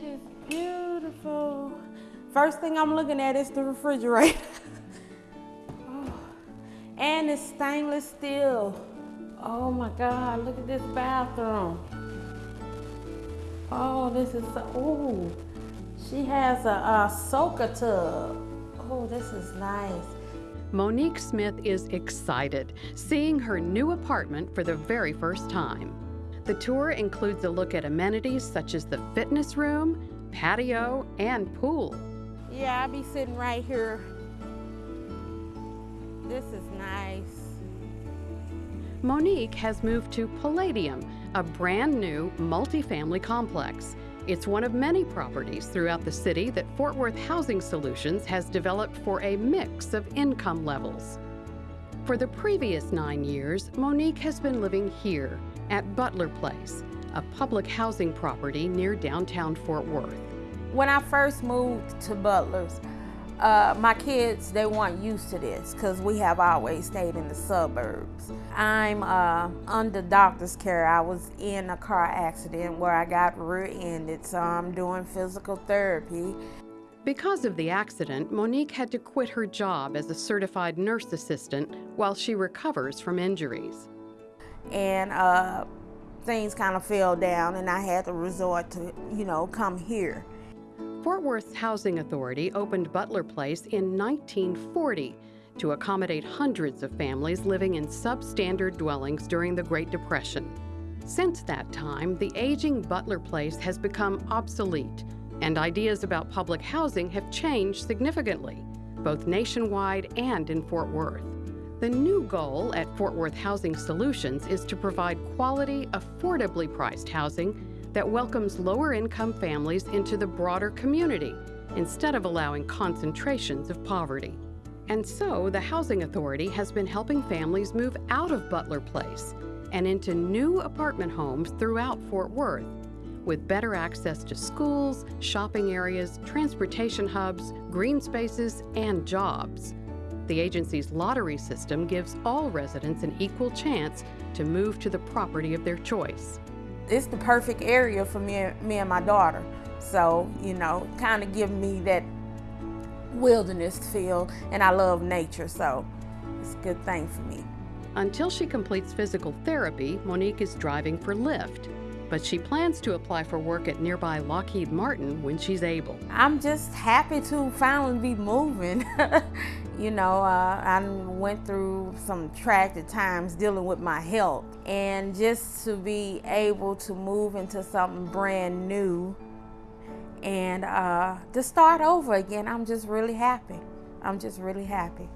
It is beautiful. First thing I'm looking at is the refrigerator. oh. And it's stainless steel. Oh my God, look at this bathroom. Oh, this is so, oh. She has a, a soaker tub. Oh, this is nice. Monique Smith is excited, seeing her new apartment for the very first time. The tour includes a look at amenities such as the fitness room, patio, and pool. Yeah, I'll be sitting right here. This is nice. Monique has moved to Palladium, a brand new multifamily complex. It's one of many properties throughout the city that Fort Worth Housing Solutions has developed for a mix of income levels. For the previous nine years, Monique has been living here at Butler Place, a public housing property near downtown Fort Worth. When I first moved to Butler's, uh, my kids, they weren't used to this because we have always stayed in the suburbs. I'm uh, under doctor's care. I was in a car accident where I got rear-ended, so I'm doing physical therapy. Because of the accident, Monique had to quit her job as a certified nurse assistant while she recovers from injuries. And uh, things kind of fell down and I had to resort to, you know, come here. Fort Worth Housing Authority opened Butler Place in 1940 to accommodate hundreds of families living in substandard dwellings during the Great Depression. Since that time, the aging Butler Place has become obsolete, and ideas about public housing have changed significantly, both nationwide and in Fort Worth. The new goal at Fort Worth Housing Solutions is to provide quality, affordably priced housing that welcomes lower income families into the broader community instead of allowing concentrations of poverty. And so the Housing Authority has been helping families move out of Butler Place and into new apartment homes throughout Fort Worth with better access to schools, shopping areas, transportation hubs, green spaces, and jobs. The agency's lottery system gives all residents an equal chance to move to the property of their choice it's the perfect area for me, me and my daughter. So, you know, kind of give me that wilderness feel, and I love nature, so it's a good thing for me. Until she completes physical therapy, Monique is driving for Lyft, but she plans to apply for work at nearby Lockheed Martin when she's able. I'm just happy to finally be moving. You know, uh, I went through some tragic times dealing with my health. And just to be able to move into something brand new and uh, to start over again, I'm just really happy. I'm just really happy.